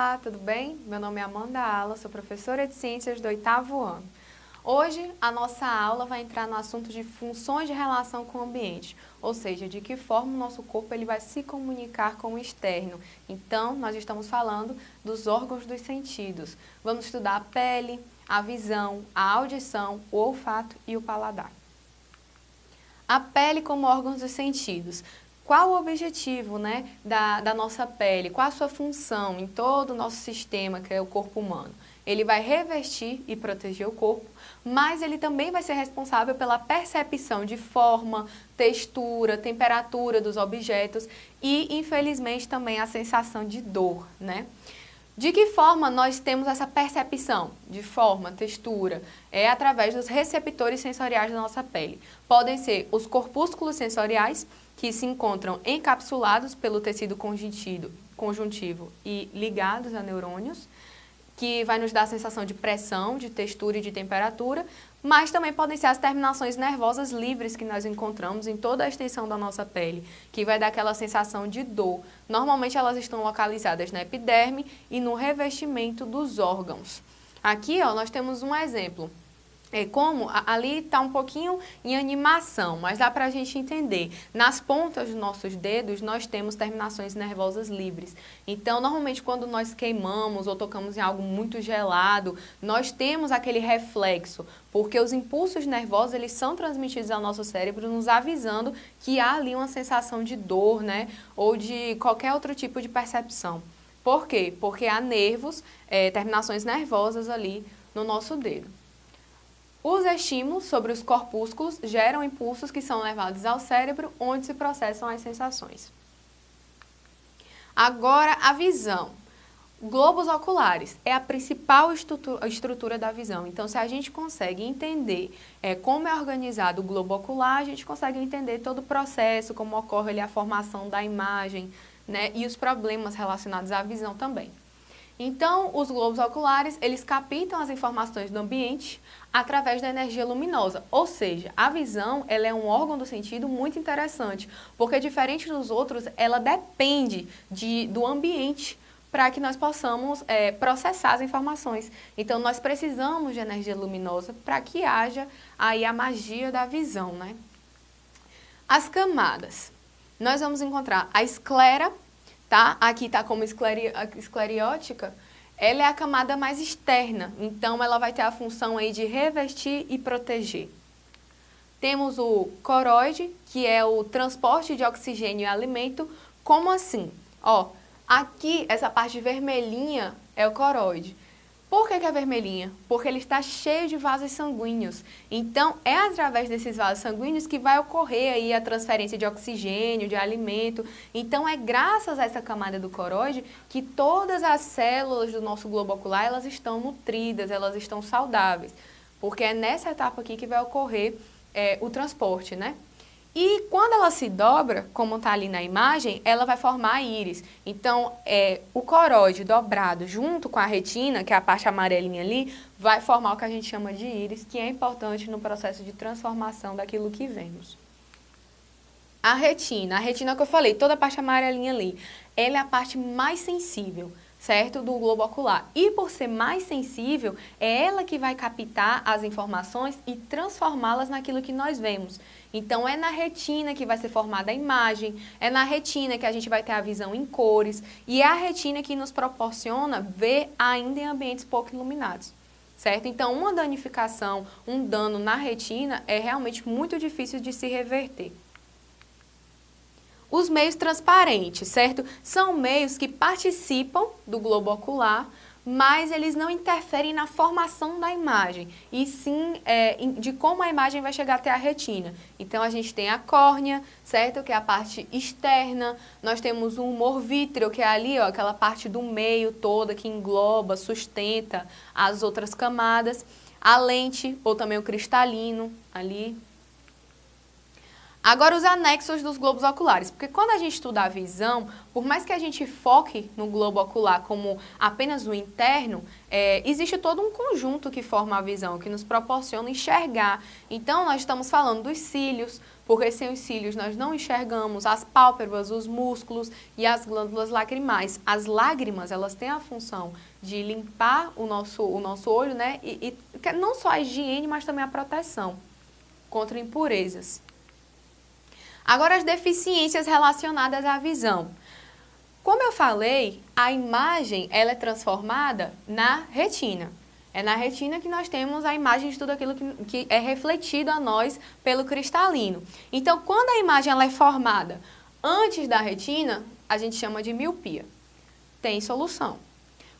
Olá, tudo bem? Meu nome é Amanda Ala, sou professora de Ciências do oitavo ano. Hoje, a nossa aula vai entrar no assunto de funções de relação com o ambiente, ou seja, de que forma o nosso corpo ele vai se comunicar com o externo. Então, nós estamos falando dos órgãos dos sentidos. Vamos estudar a pele, a visão, a audição, o olfato e o paladar. A pele como órgãos dos sentidos. Qual o objetivo né, da, da nossa pele? Qual a sua função em todo o nosso sistema, que é o corpo humano? Ele vai revestir e proteger o corpo, mas ele também vai ser responsável pela percepção de forma, textura, temperatura dos objetos e, infelizmente, também a sensação de dor, né? De que forma nós temos essa percepção de forma, textura? É através dos receptores sensoriais da nossa pele. Podem ser os corpúsculos sensoriais, que se encontram encapsulados pelo tecido conjuntivo, e ligados a neurônios, que vai nos dar a sensação de pressão, de textura e de temperatura, mas também podem ser as terminações nervosas livres que nós encontramos em toda a extensão da nossa pele, que vai dar aquela sensação de dor. Normalmente elas estão localizadas na epiderme e no revestimento dos órgãos. Aqui ó, nós temos um exemplo é como ali está um pouquinho em animação, mas dá para a gente entender. Nas pontas dos nossos dedos, nós temos terminações nervosas livres. Então, normalmente, quando nós queimamos ou tocamos em algo muito gelado, nós temos aquele reflexo, porque os impulsos nervosos, eles são transmitidos ao nosso cérebro, nos avisando que há ali uma sensação de dor, né? Ou de qualquer outro tipo de percepção. Por quê? Porque há nervos, é, terminações nervosas ali no nosso dedo. Os estímulos sobre os corpúsculos geram impulsos que são levados ao cérebro, onde se processam as sensações. Agora, a visão. Globos oculares é a principal estrutura da visão. Então, se a gente consegue entender é, como é organizado o globo ocular, a gente consegue entender todo o processo, como ocorre ali, a formação da imagem né, e os problemas relacionados à visão também. Então, os globos oculares, eles captam as informações do ambiente através da energia luminosa, ou seja, a visão ela é um órgão do sentido muito interessante, porque diferente dos outros, ela depende de, do ambiente para que nós possamos é, processar as informações. Então, nós precisamos de energia luminosa para que haja aí a magia da visão, né? As camadas. Nós vamos encontrar a esclera, tá? Aqui está como escleri escleriótica, ela é a camada mais externa, então ela vai ter a função aí de revestir e proteger. Temos o coroide, que é o transporte de oxigênio e alimento. Como assim? Ó, aqui, essa parte vermelhinha é o coroide. Por que, que, é vermelhinha? Porque ele está cheio de vasos sanguíneos. Então, é através desses vasos sanguíneos que vai ocorrer aí a transferência de oxigênio, de alimento. Então, é graças a essa camada do coroide que todas as células do nosso globo ocular, elas estão nutridas, elas estão saudáveis. Porque é nessa etapa aqui que vai ocorrer é, o transporte, né? E quando ela se dobra, como está ali na imagem, ela vai formar a íris. Então, é, o coróide dobrado junto com a retina, que é a parte amarelinha ali, vai formar o que a gente chama de íris, que é importante no processo de transformação daquilo que vemos. A retina, a retina que eu falei, toda a parte amarelinha ali, ela é a parte mais sensível certo? Do globo ocular. E por ser mais sensível, é ela que vai captar as informações e transformá-las naquilo que nós vemos. Então é na retina que vai ser formada a imagem, é na retina que a gente vai ter a visão em cores e é a retina que nos proporciona ver ainda em ambientes pouco iluminados. Certo? Então, uma danificação, um dano na retina é realmente muito difícil de se reverter. Os meios transparentes, certo? São meios que participam do globo ocular, mas eles não interferem na formação da imagem, e sim é, de como a imagem vai chegar até a retina. Então, a gente tem a córnea, certo? Que é a parte externa. Nós temos o humor vítreo, que é ali, ó, aquela parte do meio toda que engloba, sustenta as outras camadas. A lente, ou também o cristalino, ali, Agora os anexos dos globos oculares, porque quando a gente estuda a visão, por mais que a gente foque no globo ocular como apenas o interno, é, existe todo um conjunto que forma a visão, que nos proporciona enxergar. Então nós estamos falando dos cílios, porque sem os cílios nós não enxergamos as pálpebras, os músculos e as glândulas lacrimais. As lágrimas, elas têm a função de limpar o nosso, o nosso olho, né? E, e não só a higiene, mas também a proteção contra impurezas. Agora, as deficiências relacionadas à visão. Como eu falei, a imagem ela é transformada na retina. É na retina que nós temos a imagem de tudo aquilo que, que é refletido a nós pelo cristalino. Então, quando a imagem ela é formada antes da retina, a gente chama de miopia. Tem solução.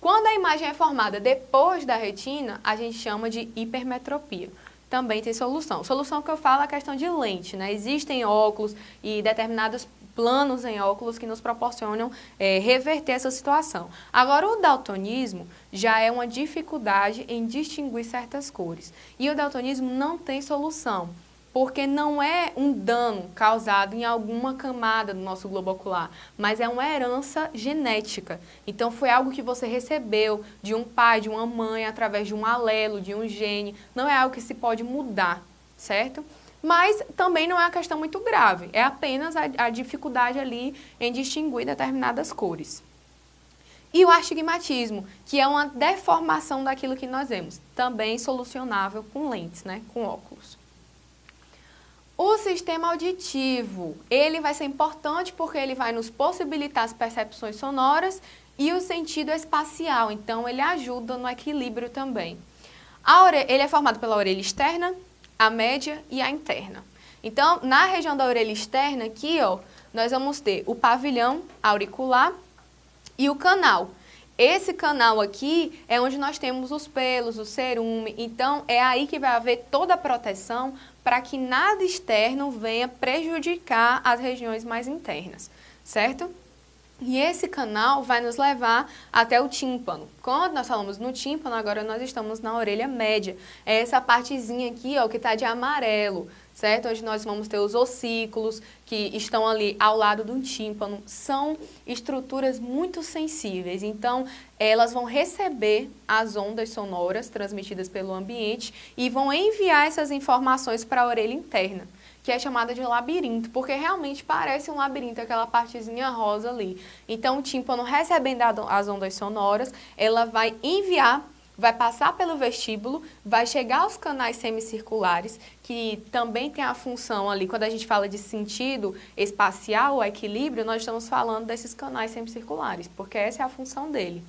Quando a imagem é formada depois da retina, a gente chama de hipermetropia também tem solução. Solução que eu falo é a questão de lente, né? Existem óculos e determinados planos em óculos que nos proporcionam é, reverter essa situação. Agora, o daltonismo já é uma dificuldade em distinguir certas cores. E o daltonismo não tem solução porque não é um dano causado em alguma camada do nosso globo ocular, mas é uma herança genética. Então foi algo que você recebeu de um pai, de uma mãe, através de um alelo, de um gene, não é algo que se pode mudar, certo? Mas também não é uma questão muito grave, é apenas a, a dificuldade ali em distinguir determinadas cores. E o astigmatismo, que é uma deformação daquilo que nós vemos, também solucionável com lentes, né, com óculos. Sistema auditivo, ele vai ser importante porque ele vai nos possibilitar as percepções sonoras e o sentido espacial, então ele ajuda no equilíbrio também. ele é formado pela orelha externa, a média e a interna. Então, na região da orelha externa aqui, ó, nós vamos ter o pavilhão auricular e o canal. Esse canal aqui é onde nós temos os pelos, o cerume, então é aí que vai haver toda a proteção para que nada externo venha prejudicar as regiões mais internas, certo? E esse canal vai nos levar até o tímpano. Quando nós falamos no tímpano, agora nós estamos na orelha média. É essa partezinha aqui, ó, que está de amarelo, certo? Onde nós vamos ter os ossículos que estão ali ao lado do tímpano. São estruturas muito sensíveis, então elas vão receber as ondas sonoras transmitidas pelo ambiente e vão enviar essas informações para a orelha interna que é chamada de labirinto, porque realmente parece um labirinto, aquela partezinha rosa ali. Então, o tímpano recebendo as ondas sonoras, ela vai enviar vai passar pelo vestíbulo, vai chegar aos canais semicirculares, que também tem a função ali, quando a gente fala de sentido espacial, equilíbrio, nós estamos falando desses canais semicirculares, porque essa é a função dele.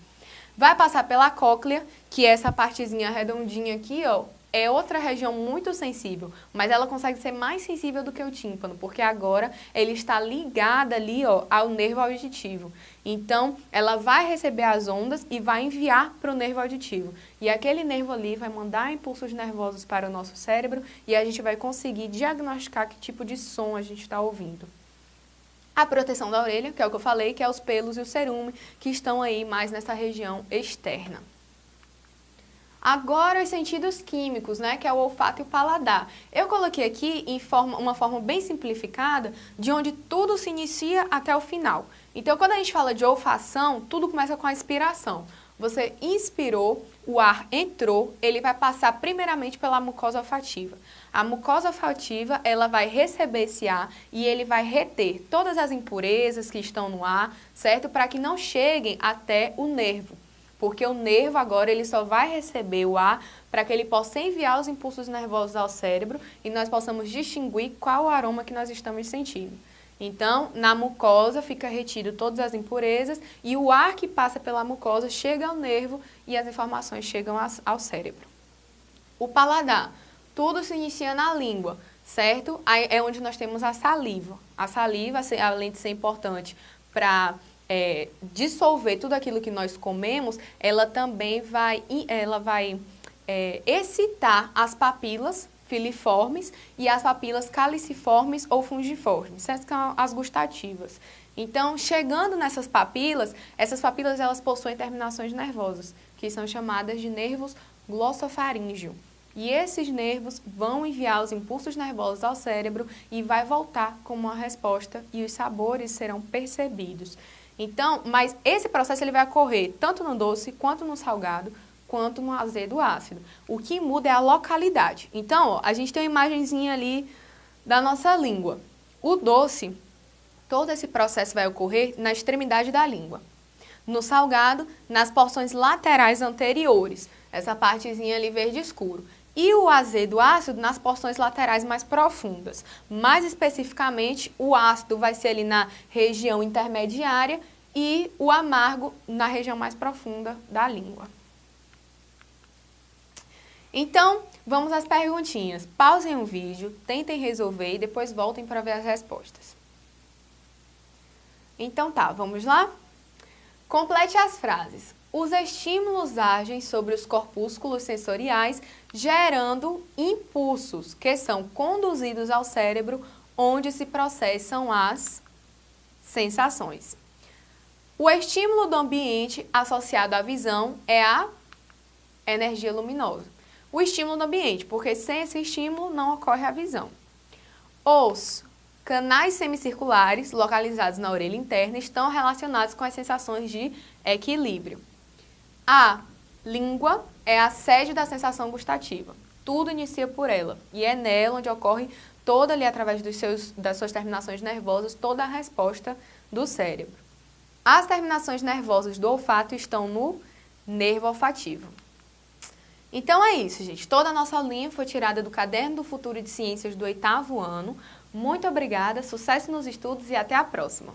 Vai passar pela cóclea, que é essa partezinha redondinha aqui, ó, é outra região muito sensível, mas ela consegue ser mais sensível do que o tímpano, porque agora ele está ligada ali ó, ao nervo auditivo. Então, ela vai receber as ondas e vai enviar para o nervo auditivo. E aquele nervo ali vai mandar impulsos nervosos para o nosso cérebro e a gente vai conseguir diagnosticar que tipo de som a gente está ouvindo. A proteção da orelha, que é o que eu falei, que é os pelos e o cerume, que estão aí mais nessa região externa. Agora os sentidos químicos, né, que é o olfato e o paladar. Eu coloquei aqui em forma, uma forma bem simplificada de onde tudo se inicia até o final. Então quando a gente fala de olfação, tudo começa com a inspiração. Você inspirou, o ar entrou, ele vai passar primeiramente pela mucosa olfativa. A mucosa olfativa, ela vai receber esse ar e ele vai reter todas as impurezas que estão no ar, certo? Para que não cheguem até o nervo porque o nervo agora ele só vai receber o ar para que ele possa enviar os impulsos nervosos ao cérebro e nós possamos distinguir qual o aroma que nós estamos sentindo. Então, na mucosa fica retido todas as impurezas e o ar que passa pela mucosa chega ao nervo e as informações chegam ao cérebro. O paladar, tudo se inicia na língua, certo? Aí é onde nós temos a saliva. A saliva, além de ser importante para é, dissolver tudo aquilo que nós comemos, ela também vai, ela vai é, excitar as papilas filiformes e as papilas caliciformes ou fungiformes, essas são as gustativas. Então, chegando nessas papilas, essas papilas elas possuem terminações nervosas, que são chamadas de nervos glossofaríngeo. e esses nervos vão enviar os impulsos nervosos ao cérebro e vai voltar como uma resposta e os sabores serão percebidos. Então, mas esse processo ele vai ocorrer tanto no doce quanto no salgado, quanto no azedo ácido. O que muda é a localidade. Então, ó, a gente tem uma imagenzinha ali da nossa língua. O doce, todo esse processo vai ocorrer na extremidade da língua. No salgado, nas porções laterais anteriores, essa partezinha ali verde escuro. E o azedo ácido nas porções laterais mais profundas. Mais especificamente, o ácido vai ser ali na região intermediária e o amargo na região mais profunda da língua. Então, vamos às perguntinhas. Pausem o vídeo, tentem resolver e depois voltem para ver as respostas. Então tá, vamos lá? Complete as frases. Os estímulos agem sobre os corpúsculos sensoriais, gerando impulsos que são conduzidos ao cérebro, onde se processam as sensações. O estímulo do ambiente associado à visão é a energia luminosa. O estímulo do ambiente, porque sem esse estímulo não ocorre a visão. Os Canais semicirculares, localizados na orelha interna, estão relacionados com as sensações de equilíbrio. A língua é a sede da sensação gustativa. Tudo inicia por ela e é nela onde ocorre toda ali através dos seus, das suas terminações nervosas, toda a resposta do cérebro. As terminações nervosas do olfato estão no nervo olfativo. Então é isso, gente. Toda a nossa linha foi tirada do Caderno do Futuro de Ciências do oitavo ano. Muito obrigada, sucesso nos estudos e até a próxima!